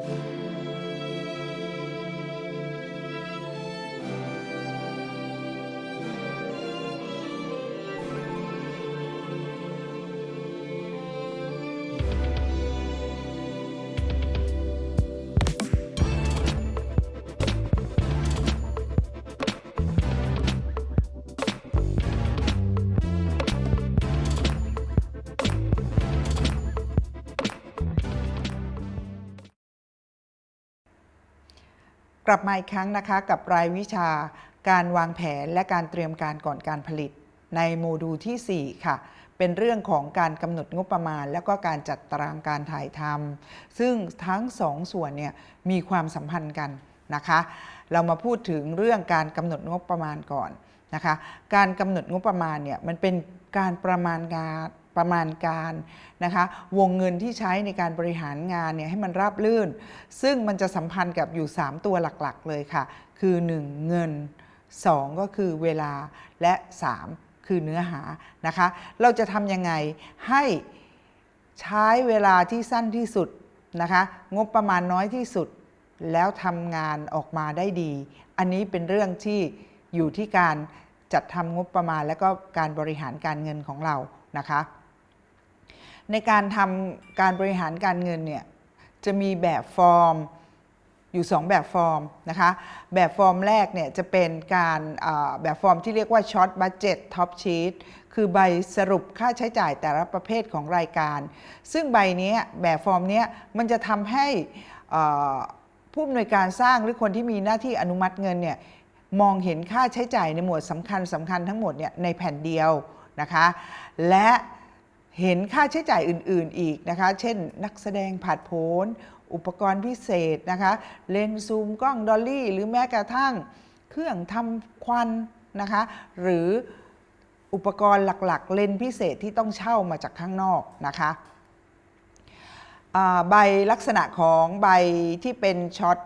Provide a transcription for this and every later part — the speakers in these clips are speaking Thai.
Música กลับมาอีกครั้งนะคะกับรายวิชาการวางแผนและการเตรียมการก่อนการผลิต ในโมดูลที่ 4 ค่ะ เป็นเรื่องของการกำหนดงบประมาณ แล้วก็การจัดตารางการถ่ายทำซึ่งทั้งสองส่วนเนี่ยมีความสัมพันธ์กันนะคะ เรามาพูดถึงเรื่องการกำหนดงบประมาณก่อนนะคะ การกำหนดงบประมาณเนี่ยมันเป็นการประมาณการ ประมาณการนะคะวงเงินที่ใช้ในการบริหารงานเนี่ยให้มันราบลื่น ซึ่งมันจะสัมพันธ์กับอยู่ 3 ตัวหลักๆ เลยค่ะ คือ 1 เงิน 2 ก็คือเวลาและ 3 คือเนื้อหานะคะเราจะทำยังไงให้ใช้เวลาที่สั้นที่สุดนะคะงบประมาณน้อยที่สุดแล้วทำงานออกมาได้ดี อันนี้เป็นเรื่องที่อยู่ที่การจัดทำงบประมาณและก็การบริหารการเงินของเรานะคะ ในการทำการบริหารการเงินเนี่ยจะมีแบบฟอร์มอยู่ 2 แบบฟอร์มนะคะแบบฟอร์มแรกเนี่ยจะเป็นการแบบฟอร์มที่เรียกว่า short budget top sheet คือใบสรุปค่าใช้จ่ายแต่ละประเภทของรายการ ซึ่งใบนี้แบบฟอร์มนี้มันจะทำให้ผู้อำนวยการสร้างหรือคนที่มีหน้าที่อนุมัติเงินเนี่ยมองเห็นค่าใช้จ่ายในหมวดสำคัญสำคัญทั้งหมดเนี่ยในแผ่นเดียวนะคะและ เห็นค่าใช้จ่ายอื่น ๆ อีกนะคะ เช่นนักแสดงผาดโผนอุปกรณ์พิเศษนะคะ เลนส์ซูมกล้อง dolly หรือแม้กระทั่งเครื่องทำควันนะคะ หรืออุปกรณ์หลัก ๆ เลนส์พิเศษที่ต้องเช่ามาจากข้างนอกนะคะใบลักษณะของใบที่เป็น short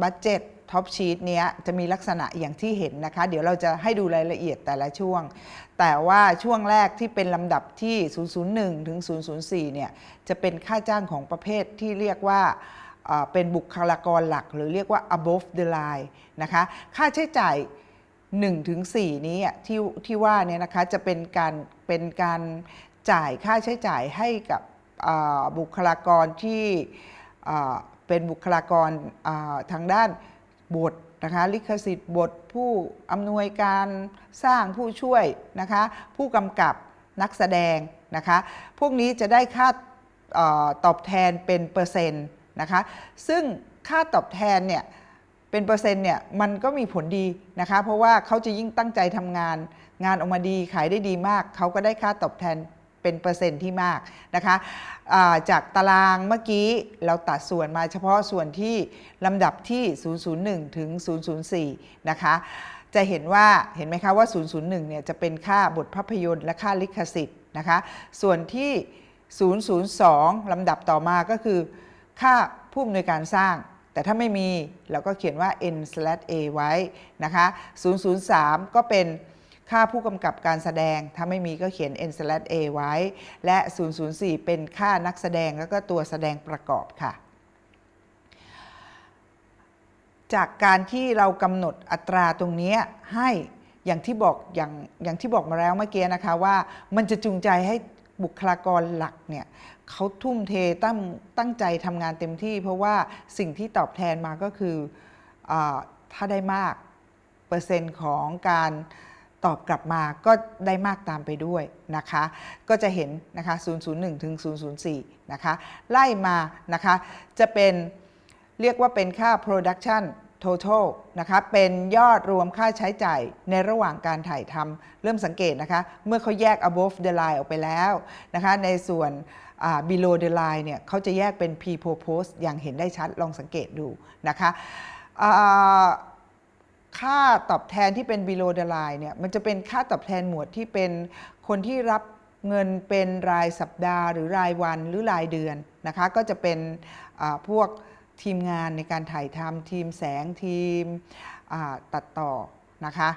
budget top sheet เนี้ยจะมีลักษณะอย่างที่เห็นนะคะ เดี๋ยวเราจะให้ดูรายละเอียดแต่ละช่วง แต่ว่าช่วงแรกที่เป็นลำดับที่ 001 ถึง 004 เนี่ย จะเป็นค่าจ้างของประเภทที่เรียกว่าเป็นบุคลากรหลัก หรือเรียกว่า above the line นะคะ ค่าใช้จ่าย1ถึง4นี้ที่ที่ว่าเนี่ยนะคะจะเป็นการเป็นการจ่ายค่าใช้จ่ายให้กับบุคลากรที่เป็นบุคลากรทางด้าน บทนะคะลิขสิทธิ์บทผู้อำนวยการสร้างผู้ช่วยนะคะผู้กำกับนักแสดงนะคะพวกนี้จะได้ค่าตอบแทนเป็นเปอร์เซ็นต์นะคะซึ่งค่าตอบแทนเนี่ยเป็นเปอร์เซ็นต์เนี่ยมันก็มีผลดีนะคะเพราะว่าเขาจะยิ่งตั้งใจทำงาน งานออกมาดีขายได้ดีมาก เขาก็ได้ค่าตอบแทน เป็นเปอร์เซ็นต์ที่มากนะคะจากตารางเมื่อกี้เราตัดส่วนมาเฉพาะส่วนที่ลำดับที่ 001 ถึง 004 นะคะจะเห็นว่าเห็นไหมคะว่า 001 เนี่ยจะเป็นค่าบทภาพยนตร์และค่าลิขสิทธิ์นะคะส่วนที่ 002 ลำดับต่อมาก็คือ ค่าผู้อำนวยการสร้าง แต่ถ้าไม่มีเราก็เขียนว่า n/a ไว้นะคะ003 ก็เป็น ค่าผู้กำกับการแสดง ถ้าไม่มีก็เขียน n a ไว้ และ 004 เป็นค่านักแสดงแล้วก็ตัวแสดงประกอบค่ะ จากการที่เรากำหนดอัตราตรงนี้ให้อย่างที่บอกอย่างอย่างที่บอกมาแล้วเมื่อกี้นะคะว่ามันจะจูงใจให้บุคลากรหลักเนี่ยเขาทุ่มเทตั้งตั้งใจทำงานเต็มที่ เพราะว่าสิ่งที่ตอบแทนมาก็คืออถ้าได้มาก เปอร์เซ็นต์ของการ ตอบกลับมาก็ได้มากตามไปด้วยนะคะ ก็จะเห็นนะคะ 001 ถึง 004 นะคะ ไล่มานะคะ จะเป็นเรียกว่าเป็นค่า production total นะคะ เป็นยอดรวมค่าใช้จ่ายในระหว่างการถ่ายทำเริ่มสังเกตนะคะ เมื่อเขาแยก above the line ออกไปแล้วนะคะ ในส่วน below the line เนี่ยเขาจะแยกเป็น pre propose อย่างเห็นได้ชัดลองสังเกตดูนะคะ ค่าตอบแทนที่เป็น below the line เนี่ยมันจะเป็นค่าตอบแทนหมวดที่เป็นคนที่รับเงินเป็นรายสัปดาห์ หรือรายวันหรือรายเดือนนะคะก็จะเป็นพวกทีมงานในการถ่ายทำทีมแสงทีมตัดต่อนะคะ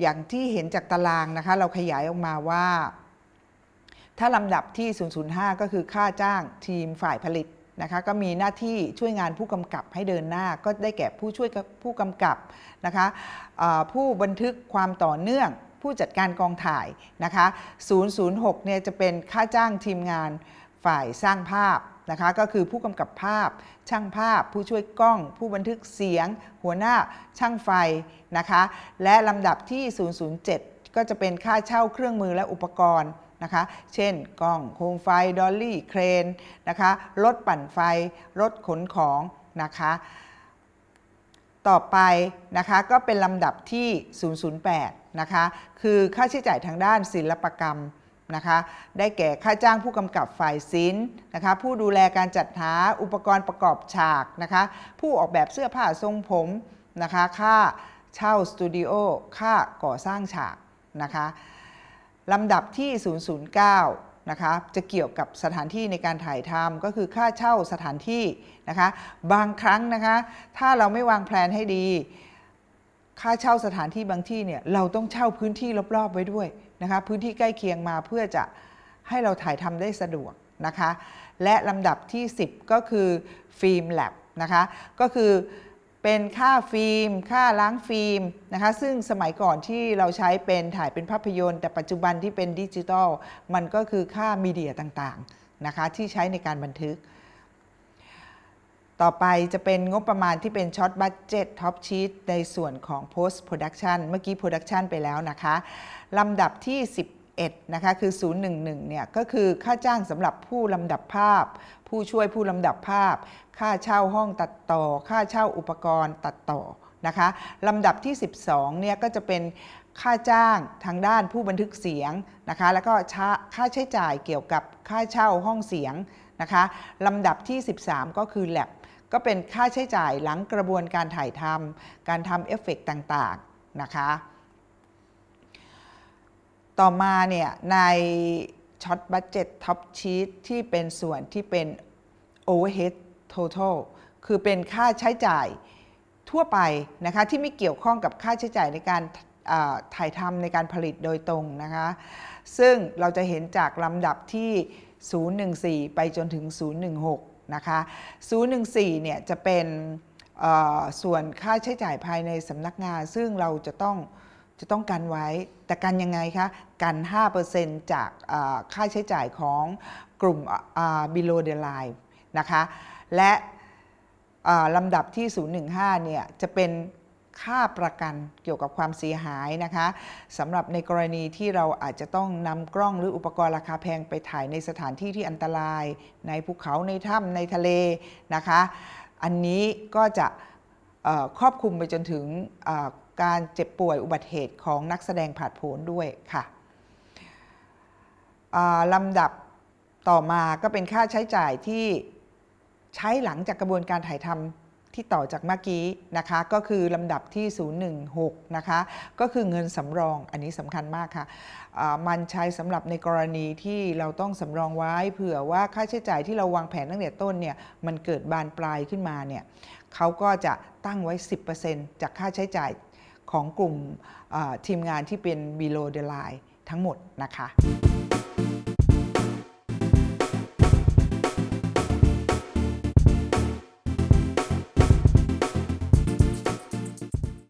อย่างที่เห็นจากตารางนะคะเราขยายออกมาว่า ถ้าลำดับที่ 005 ก็คือค่าจ้างทีมฝ่ายผลิต นะคะก็มีหน้าที่ช่วยงานผู้กำกับให้เดินหน้าก็ได้แก่ผู้ช่วยผู้กำกับนะคะผู้บันทึกความต่อเนื่องผู้จัดการกองถ่ายนะคะ006เนี่ยจะเป็นค่าจ้างทีมงานฝ่ายสร้างภาพนะคะก็คือผู้กำกับภาพ ช่างภาพ ผู้ช่วยกล้อง ผู้บันทึกเสียง หัวหน้าช่างไฟนะคะและลำดับที่ 007 ก็จะเป็นค่าเช่าเครื่องมือและอุปกรณ์ นะคะ เช่นกล้องโคมไฟ ดอลลี่เครนนะคะ รถปั่นไฟ รถขนของนะคะ ต่อไปนะคะก็เป็นลำดับที่ 008 นะคะ คือค่าใช้จ่ายทางด้านศิลปกรรมนะคะได้แก่ค่าจ้างผู้กำกับฝ่ายศิลป์นะคะผู้ดูแลการจัดหาอุปกรณ์ประกอบฉากนะคะผู้ออกแบบเสื้อผ้าทรงผมนะคะค่าเช่าสตูดิโอค่าก่อสร้างฉากนะคะ ลำดับที่ 009 นะคะ จะเกี่ยวกับสถานที่ในการถ่ายทำก็คือค่าเช่าสถานที่นะคะ บางครั้งนะคะ ถ้าเราไม่วางแผนให้ดี ค่าเช่าสถานที่บางที่เนี่ยเราต้องเช่าพื้นที่รอบๆไว้ด้วยนะคะ พื้นที่ใกล้เคียงมาเพื่อจะให้เราถ่ายทำได้สะดวกนะคะ และลำดับที่ 10 ก็คือฟิล์มแลบนะคะ ก็คือ เป็นค่าฟิล์ม ค่าล้างฟิล์มนะคะซึ่งสมัยก่อนที่เราใช้เป็นถ่ายเป็นภาพยนตร์ แต่ปัจจุบันที่เป็นดิจิทัล มันก็คือค่า media ต่างๆนะคะที่ใช้ในการบันทึก ต่อไปจะเป็นงบประมาณที่เป็น short budget top sheet ในส่วนของ post production เมื่อกี้ production ไปแล้วนะคะลำดับที่ 1นะคะคือ 011เนี่ยก็คือค่าจ้างสำหรับผู้ลำดับภาพ ผู้ช่วยผู้ลำดับภาพ ค่าเช่าห้องตัดต่อ ค่าเช่าอุปกรณ์ตัดต่อนะคะลำดับที่ 12เนี่ยก็จะเป็นค่าจ้างทางด้านผู้บันทึกเสียงนะคะแล้วก็ค่าใช้จ่ายเกี่ยวกับค่าเช่าห้องเสียงนะคะลำดับที่ 13 ก็คือแลบก็เป็นค่าใช้จ่ายหลังกระบวนการถ่ายทำการทำเอฟเฟกต่างๆนะคะ ต่อมาเนี่ยในshort budget top sheet ที่เป็นส่วนที่เป็น overhead total คือเป็นค่าใช้จ่ายทั่วไปนะคะที่ไม่เกี่ยวข้องกับค่าใช้จ่ายในการถ่ายทำในการผลิตโดยตรงนะคะ ซึ่งเราจะเห็นจากลำดับที่ 014 ไปจนถึง 016 นะคะ 014 เนี่ยจะเป็นส่วนค่าใช้จ่ายภายในสำนักงาน ซึ่งเราจะต้อง จะต้องกันไว้ แต่กันยังไงคะ กัน 5%จากค่าใช้จ่ายของกลุ่ม below the line นะคะ และลำดับที่ 015 เนี่ย จะเป็นค่าประกันเกี่ยวกับความเสียหายนะคะสำหรับในกรณีที่เราอาจจะต้องนำกล้องหรืออุปกรณ์ราคาแพงไปถ่ายในสถานที่ที่อันตราย ในภูเขาในถ้ำในทะเลนะคะ อันนี้ก็จะครอบคลุมไปจนถึง การเจ็บป่วยอุบัติเหตุของนักแสดงผาดโผนด้วยค่ะลำดับต่อมาก็เป็นค่าใช้จ่ายที่ใช้หลังจากกระบวนการถ่ายทำที่ต่อจากเมื่อกี้นะคะ ก็คือลำดับที่ 016 นะคะ ก็คือเงินสำรอง อันนี้สำคัญมากค่ะมันใช้สำหรับในกรณีที่เราต้องสำรองไว้ เผื่อว่าค่าใช้จ่ายที่เราวางแผนตั้งแต่ต้นเนี่ยมันเกิดบานปลายขึ้นมาเนี่ยเขาก็จะตั้งไว้ 10%จากค่าใช้จ่าย ของกลุ่มทีมงานที่เป็น below the line ทั้งหมดนะคะ